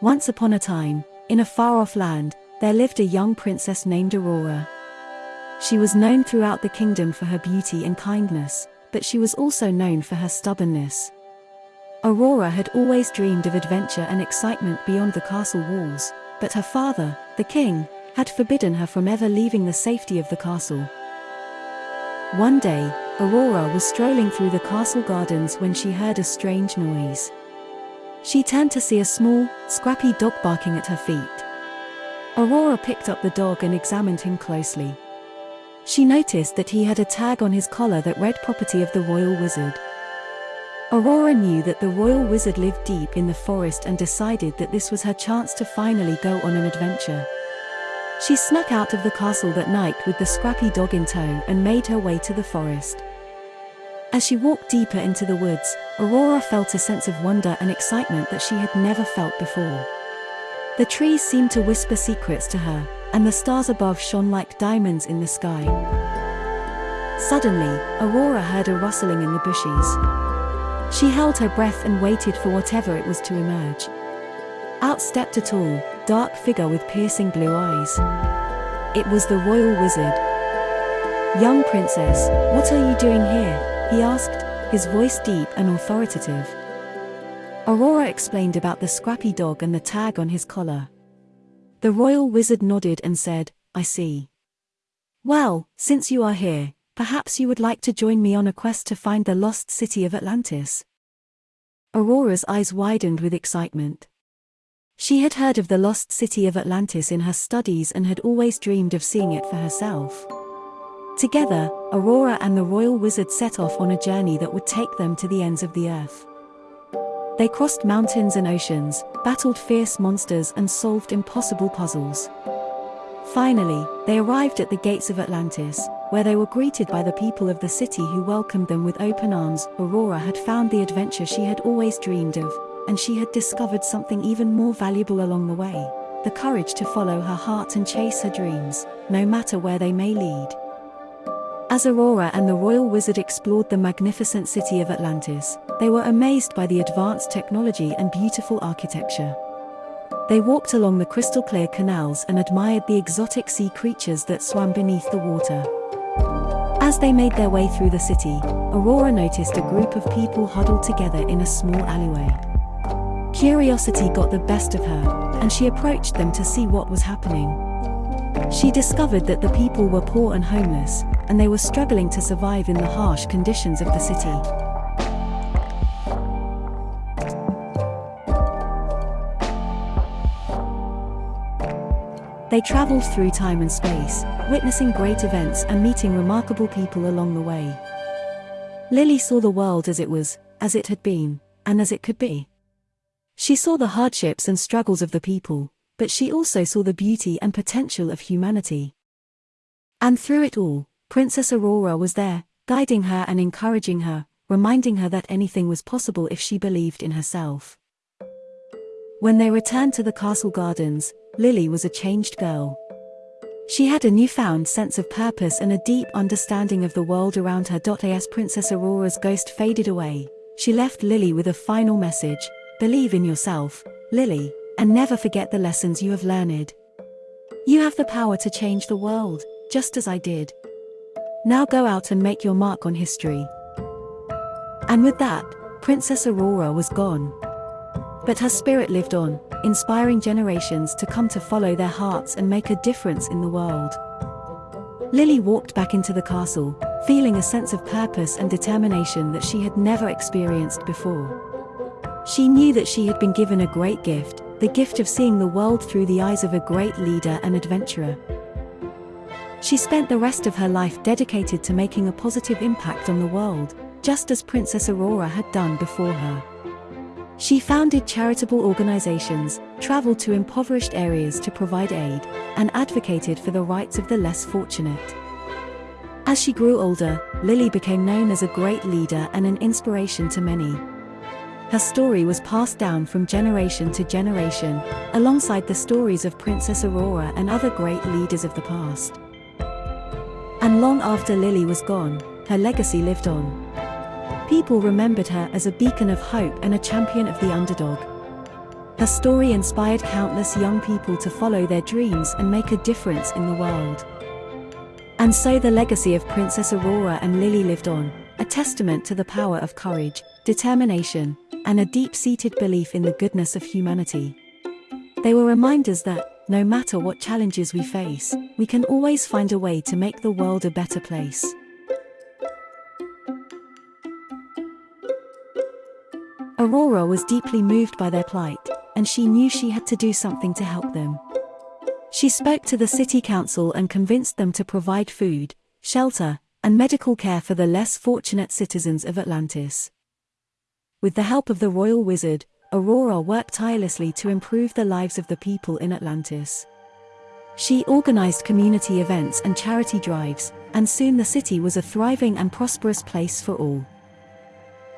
Once upon a time, in a far off land, there lived a young princess named Aurora. She was known throughout the kingdom for her beauty and kindness, but she was also known for her stubbornness. Aurora had always dreamed of adventure and excitement beyond the castle walls, but her father, the king, had forbidden her from ever leaving the safety of the castle. One day, Aurora was strolling through the castle gardens when she heard a strange noise. She turned to see a small, scrappy dog barking at her feet. Aurora picked up the dog and examined him closely. She noticed that he had a tag on his collar that read property of the royal wizard. Aurora knew that the royal wizard lived deep in the forest and decided that this was her chance to finally go on an adventure. She snuck out of the castle that night with the scrappy dog in tow and made her way to the forest. As she walked deeper into the woods, Aurora felt a sense of wonder and excitement that she had never felt before. The trees seemed to whisper secrets to her, and the stars above shone like diamonds in the sky. Suddenly, Aurora heard a rustling in the bushes. She held her breath and waited for whatever it was to emerge. Out stepped a tall, dark figure with piercing blue eyes. It was the royal wizard. Young princess, what are you doing here? He asked, his voice deep and authoritative. Aurora explained about the scrappy dog and the tag on his collar. The royal wizard nodded and said, I see. Well, since you are here, perhaps you would like to join me on a quest to find the lost city of Atlantis. Aurora's eyes widened with excitement. She had heard of the lost city of Atlantis in her studies and had always dreamed of seeing it for herself. Together, Aurora and the royal wizard set off on a journey that would take them to the ends of the earth. They crossed mountains and oceans, battled fierce monsters and solved impossible puzzles. Finally, they arrived at the gates of Atlantis, where they were greeted by the people of the city who welcomed them with open arms. Aurora had found the adventure she had always dreamed of, and she had discovered something even more valuable along the way the courage to follow her heart and chase her dreams, no matter where they may lead. As Aurora and the royal wizard explored the magnificent city of Atlantis, they were amazed by the advanced technology and beautiful architecture. They walked along the crystal clear canals and admired the exotic sea creatures that swam beneath the water. As they made their way through the city, Aurora noticed a group of people huddled together in a small alleyway. Curiosity got the best of her, and she approached them to see what was happening. She discovered that the people were poor and homeless, and they were struggling to survive in the harsh conditions of the city. They traveled through time and space, witnessing great events and meeting remarkable people along the way. Lily saw the world as it was, as it had been, and as it could be. She saw the hardships and struggles of the people, but she also saw the beauty and potential of humanity. And through it all, Princess Aurora was there, guiding her and encouraging her, reminding her that anything was possible if she believed in herself. When they returned to the castle gardens, Lily was a changed girl. She had a newfound sense of purpose and a deep understanding of the world around her. As Princess Aurora's ghost faded away, she left Lily with a final message Believe in yourself, Lily, and never forget the lessons you have learned. You have the power to change the world, just as I did. Now go out and make your mark on history. And with that, Princess Aurora was gone. But her spirit lived on, inspiring generations to come to follow their hearts and make a difference in the world. Lily walked back into the castle, feeling a sense of purpose and determination that she had never experienced before. She knew that she had been given a great gift, the gift of seeing the world through the eyes of a great leader and adventurer. She spent the rest of her life dedicated to making a positive impact on the world, just as Princess Aurora had done before her. She founded charitable organizations, traveled to impoverished areas to provide aid, and advocated for the rights of the less fortunate. As she grew older, Lily became known as a great leader and an inspiration to many. Her story was passed down from generation to generation, alongside the stories of Princess Aurora and other great leaders of the past. And long after Lily was gone, her legacy lived on. People remembered her as a beacon of hope and a champion of the underdog. Her story inspired countless young people to follow their dreams and make a difference in the world. And so the legacy of Princess Aurora and Lily lived on, a testament to the power of courage, determination, and a deep-seated belief in the goodness of humanity. They were reminders that, no matter what challenges we face, we can always find a way to make the world a better place. Aurora was deeply moved by their plight, and she knew she had to do something to help them. She spoke to the city council and convinced them to provide food, shelter, and medical care for the less fortunate citizens of Atlantis. With the help of the royal wizard, Aurora worked tirelessly to improve the lives of the people in Atlantis. She organized community events and charity drives, and soon the city was a thriving and prosperous place for all.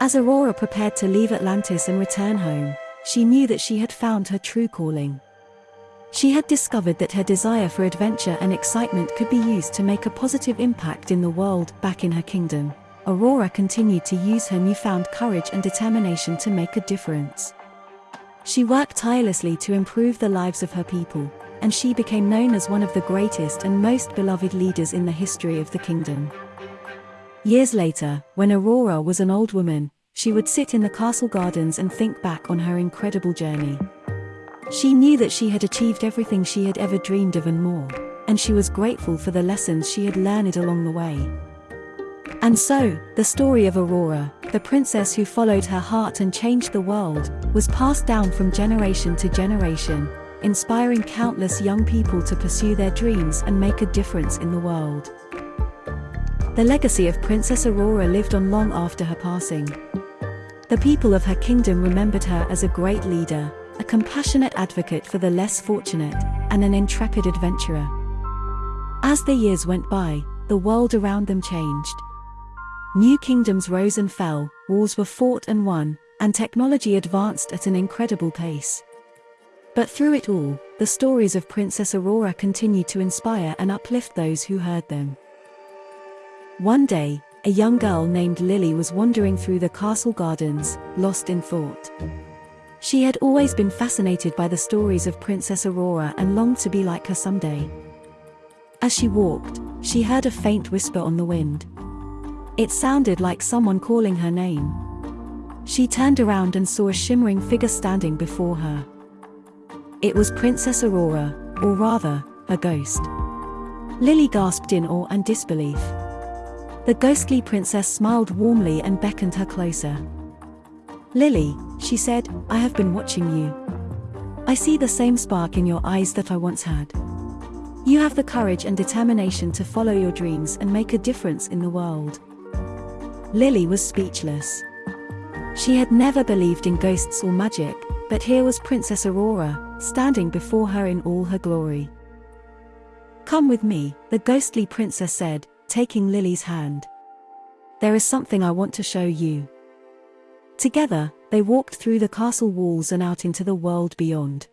As Aurora prepared to leave Atlantis and return home, she knew that she had found her true calling. She had discovered that her desire for adventure and excitement could be used to make a positive impact in the world back in her kingdom. Aurora continued to use her newfound courage and determination to make a difference. She worked tirelessly to improve the lives of her people, and she became known as one of the greatest and most beloved leaders in the history of the kingdom. Years later, when Aurora was an old woman, she would sit in the castle gardens and think back on her incredible journey. She knew that she had achieved everything she had ever dreamed of and more, and she was grateful for the lessons she had learned along the way. And so, the story of Aurora, the princess who followed her heart and changed the world, was passed down from generation to generation, inspiring countless young people to pursue their dreams and make a difference in the world. The legacy of Princess Aurora lived on long after her passing. The people of her kingdom remembered her as a great leader, a compassionate advocate for the less fortunate, and an intrepid adventurer. As the years went by, the world around them changed. New kingdoms rose and fell, wars were fought and won, and technology advanced at an incredible pace. But through it all, the stories of Princess Aurora continued to inspire and uplift those who heard them. One day, a young girl named Lily was wandering through the castle gardens, lost in thought. She had always been fascinated by the stories of Princess Aurora and longed to be like her someday. As she walked, she heard a faint whisper on the wind. It sounded like someone calling her name. She turned around and saw a shimmering figure standing before her. It was Princess Aurora, or rather, a ghost. Lily gasped in awe and disbelief. The ghostly princess smiled warmly and beckoned her closer. Lily, she said, I have been watching you. I see the same spark in your eyes that I once had. You have the courage and determination to follow your dreams and make a difference in the world. Lily was speechless. She had never believed in ghosts or magic, but here was Princess Aurora, standing before her in all her glory. Come with me, the ghostly princess said, taking Lily's hand. There is something I want to show you. Together, they walked through the castle walls and out into the world beyond.